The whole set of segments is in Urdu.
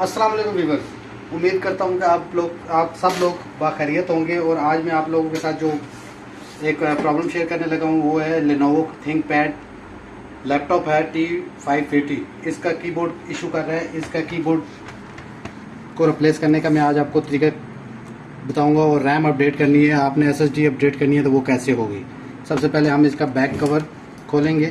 السلام علیکم ویورز، امید کرتا ہوں کہ آپ لوگ، آپ سب لوگ باخیریت ہوں گے اور آج میں آپ لوگوں کے ساتھ جو ایک پرابلم شیئر کرنے لگا ہوں وہ ہے Lenovo ThinkPad laptop ہے ٹی فائیو ایٹی اس کا کی بورڈ ایشو کر رہا ہے اس کا کی بورڈ کو ریپلیس کرنے کا میں آج آپ کو طریقہ بتاؤں گا اور ریم اپڈیٹ کرنی ہے۔ آپ نے ایس ایس ڈی اپڈیٹ کرنی ہے تو وہ کیسے ہوگی؟ سب سے پہلے ہم اس کا بیک کور کھولیں گے۔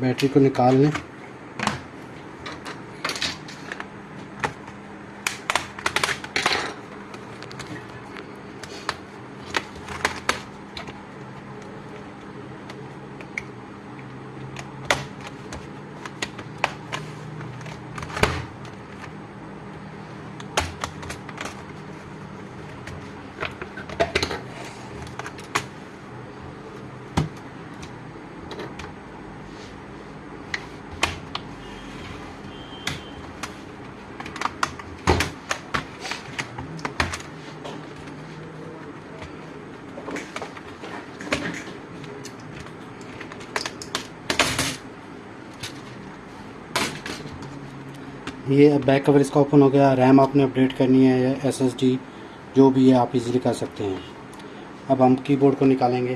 بیٹری کو نکال لیں یہ بیک کور اس کا اوپن ہو گیا. ریم آپ نے اپڈیٹ کرنی ہے یا ایس ایس ڈی جو بھی ہے آپ ایزیلی کر سکتے ہیں. اب ہم کی بورڈ کو نکالیں گے.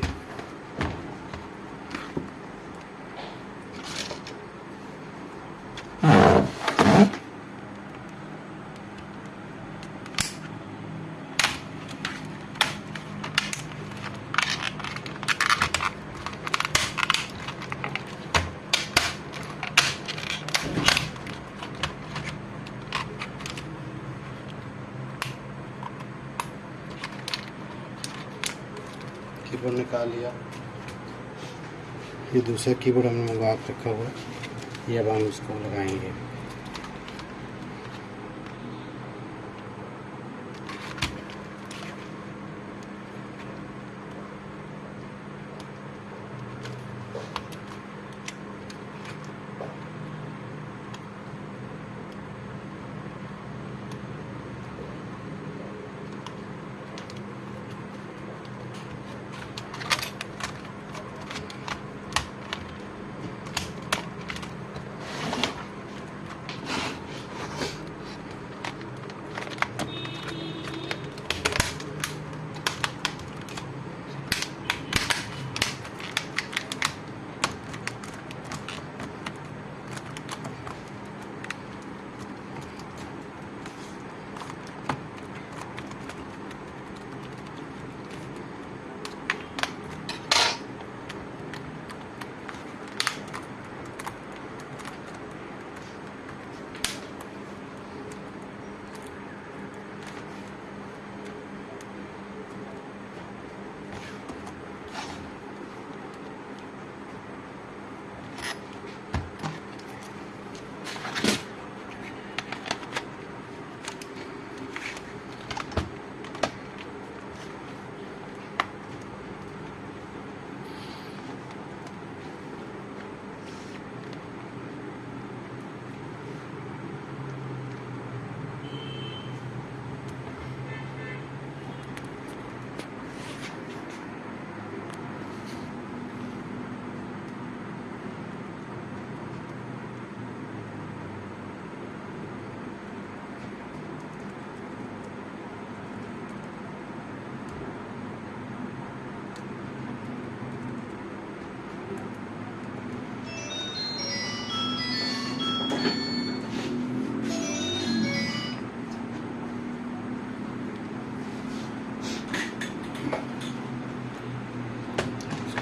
بورڈ نکال لیا۔ یہ دوسرا کی بورڈ ہم نے منگوا کے رکھا ہوا ہے۔ یہ اب ہم اس کو لگائیں گے۔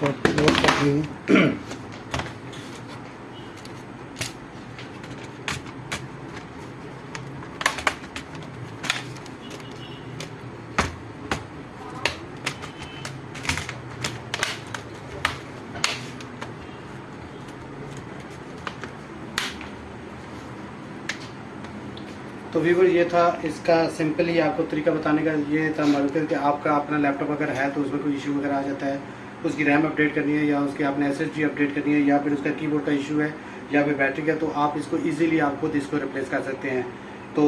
اس کو لوڈ تو ویور یہ تھا اس کا سمپلی آپ کو طریقہ بتانے کا، یہ تھا معلوم کہ آپ کا اپنا لیپ ٹاپ اگر ہے تو اس میں کوئی ایشو وغیرہ آ جاتا ہے۔ اس کی ریم اپڈیٹ کرنی ہے یا اس کی آپ نے ایس ایس ڈی اپڈیٹ کرنی ہے یا پھر اس کا کی بورڈ کا ایشو ہے یا پھر بیٹری کا، تو آپ اس کو ایزیلی آپ خود اس کو ریپلیس کر سکتے ہیں۔ تو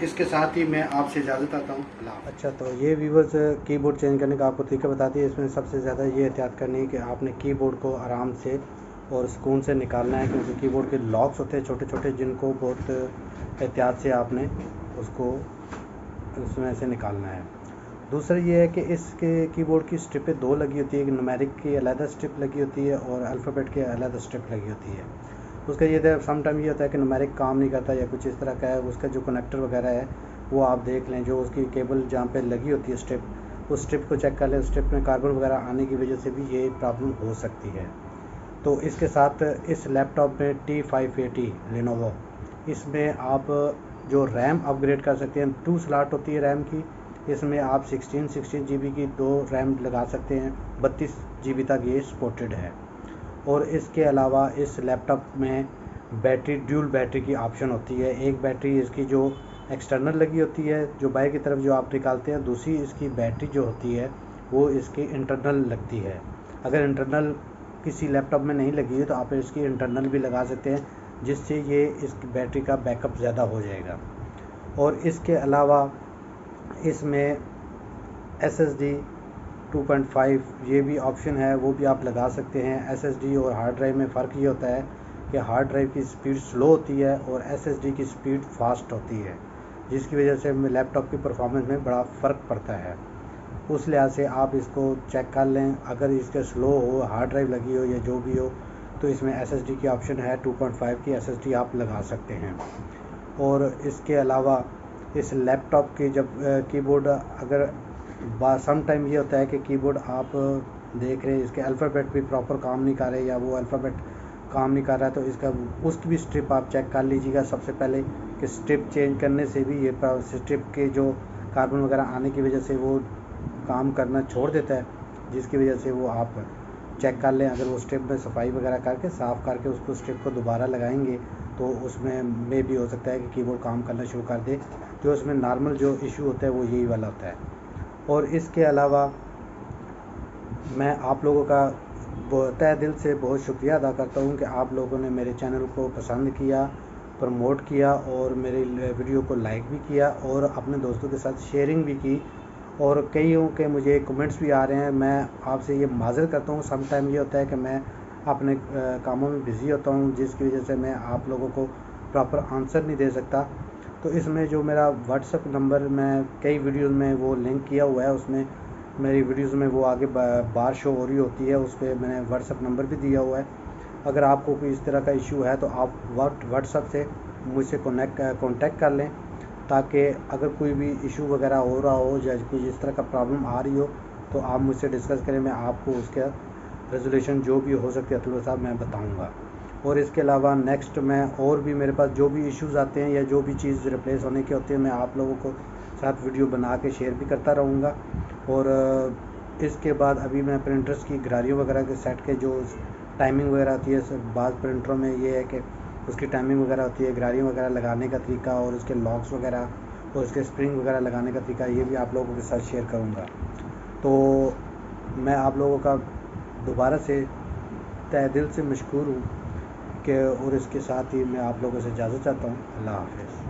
اس کے ساتھ ہی میں آپ سے اجازت آتا ہوں۔ اللہ اچھا تو یہ ویورز کی بورڈ چینج کرنے کا آپ کو طریقہ بتاتی ہے۔ اس میں سب سے زیادہ یہ احتیاط کرنی ہے کہ آپ نے کی بورڈ کو آرام سے اور سکون سے نکالنا ہے، کیونکہ کی بورڈ کے لاکس ہوتے ہیں چھوٹے چھوٹے، جن کو بہت احتیاط سے آپ نے اس کو اس میں سے نکالنا ہے۔ دوسرا یہ ہے کہ اس کے کی بورڈ کی اسٹرپیں دو لگی ہوتی ہے، ایک نمیرک کی علیحدہ اسٹرپ لگی ہوتی ہے اور الفابیٹ کی علیحدہ اسٹرپ لگی ہوتی ہے۔ اس کا یہ تھا سم ٹائم یہ ہوتا ہے کہ نمیرک کام نہیں کرتا یا کچھ اس طرح کا ہے، اس کا جو کنیکٹر وغیرہ ہے، وہ آپ دیکھ لیں، جو اس کی کیبل جہاں پہ لگی ہوتی ہے اسٹرپ اس اسٹرپ کو چیک کر لیں۔ اسٹرپ میں کاربن وغیرہ آنے کی وجہ سے بھی یہ پرابلم ہو سکتی ہے۔ تو اس کے ساتھ اس لیپ ٹاپ میں ٹی فائیو ایٹی لینوو اس میں آپ جو ریم اپ گریڈ کر سکتے ہیں ٹو سلاٹ ہوتی ہے ریم کی اس میں آپ سکسٹین سکسٹین جی بی کی دو ریم لگا سکتے ہیں، بتیس جی بی تک یہ سپورٹڈ ہے۔ اور اس کے علاوہ اس لیپ ٹاپ میں بیٹری ڈیول بیٹری کی آپشن ہوتی ہے۔ ایک بیٹری اس کی جو ایکسٹرنل لگی ہوتی ہے، جو بائی کی طرف جو آپ نکالتے ہیں، دوسری اس کی بیٹری جو ہوتی ہے، وہ اس کی انٹرنل لگتی ہے۔ اگر انٹرنل کسی لیپ ٹاپ میں نہیں لگی ہے، تو آپ اس کی انٹرنل بھی لگا سکتے ہیں، جس سے یہ اس کی بیٹری کا بیک اپ زیادہ ہو جائے گا۔ اور اس کے علاوہ اس میں S S D two point five یہ بھی آپشن ہے، وہ بھی آپ لگا سکتے ہیں. ایس ایس ڈی اور ہارڈ ڈرائیو میں فرق یہ ہوتا ہے کہ ہارڈ ڈرائیو کی سپیڈ سلو ہوتی ہے اور ایس ایس ڈی کی سپیڈ فاسٹ ہوتی ہے، جس کی وجہ سے لیپ ٹاپ کی پرفارمنس میں بڑا فرق پڑتا ہے. اس لحاظ سے آپ اس کو چیک کر لیں. اگر اس کے سلو ہو ہارڈ ڈرائیو لگی ہو یا جو بھی ہو، تو اس میں ایس ایس ڈی کی آپشن ہے. ٹو پوائنٹ فائیو کی ایس ایس ڈی آپ لگا سکتے ہیں. اور اس کے علاوہ اس لیپ ٹاپ کی جب کی بورڈ اگر سم ٹائم یہ ہوتا ہے کہ کی بورڈ آپ دیکھ رہے ہیں، اس کے الفابیٹ بھی پراپر کام نہیں کر رہے یا وہ الفابیٹ کام نہیں کر رہا ہے، تو اس کا، اس کی بھی اسٹرپ آپ چیک کر لیجیے گا سب سے پہلے کہ اسٹرپ چینج کرنے سے بھی یہ اسٹرپ کے جو کاربن وغیرہ آنے کی وجہ سے وہ کام کرنا چھوڑ دیتا ہے، جس کی وجہ سے وہ آپ چیک کر لیں۔ اگر وہ اسٹرپ میں صفائی وغیرہ کر کے، صاف کر کے اس کو اسٹرپ کو دوبارہ لگائیں گے، تو اس میں میں بھی ہو سکتا ہے کہ کی بورڈ کام کرنا شروع کر دے۔ جو اس میں نارمل جو ایشو ہوتا ہے وہ یہی والا ہوتا ہے۔ اور اس کے علاوہ میں آپ لوگوں کا تہ دل سے بہت شکریہ ادا کرتا ہوں کہ آپ لوگوں نے میرے چینل کو پسند کیا، پروموٹ کیا اور میرے ویڈیو کو لائک بھی کیا اور اپنے دوستوں کے ساتھ شیئرنگ بھی کی۔ اور کئیوں کے مجھے کمنٹس بھی آ رہے ہیں۔ میں آپ سے یہ معذر کرتا ہوں۔ سم ٹائم یہ ہوتا ہے کہ میں اپنے کاموں میں بزی ہوتا ہوں، جس کی وجہ سے میں آپ لوگوں کو پراپر آنسر نہیں دے سکتا۔ تو اس میں جو میرا واٹس اپ نمبر میں کئی ویڈیوز میں وہ لنک کیا ہوا ہے، اس میں میری ویڈیوز میں وہ آگے بار شو ہو رہی ہوتی ہے، اس پہ میں نے واٹس اپ نمبر بھی دیا ہوا ہے۔ اگر آپ کو کوئی اس طرح کا ایشو ہے تو آپ واٹس اپ سے مجھ سے کانٹیکٹ کر لیں، تاکہ اگر کوئی بھی ایشو وغیرہ ہو رہا ہو، یا کوئی اس طرح کا پرابلم آ رہی ہو، تو آپ مجھ سے ڈسکس کریں، میں آپ کو اس کا ریزولیوشن جو بھی ہو سکتی ہے صاحب میں بتاؤں گا۔ اور اس کے علاوہ نیکسٹ میں اور بھی میرے پاس جو بھی ایشوز آتے ہیں یا جو بھی چیز ریپلیس ہونے کے ہوتے ہیں، میں آپ لوگوں کو ساتھ ویڈیو بنا کے شیئر بھی کرتا رہوں گا۔ اور اس کے بعد ابھی میں پرنٹرز کی گراریوں وغیرہ کے سیٹ کے جو ٹائمنگ وغیرہ ہوتی ہے بعض پرنٹروں میں یہ ہے کہ اس کی ٹائمنگ وغیرہ ہوتی ہے، گراریوں وغیرہ لگانے کا طریقہ اور اس کے لاکس وغیرہ اور اس کے اسپرنگ وغیرہ لگانے کا طریقہ، یہ بھی آپ لوگوں کے ساتھ شیئر کروں گا۔ تو میں آپ لوگوں کا دوبارہ سے تہ دل سے مشکور ہوں۔ کہ اور اس کے ساتھ ہی میں آپ لوگوں سے اجازت چاہتا ہوں۔ اللہ حافظ۔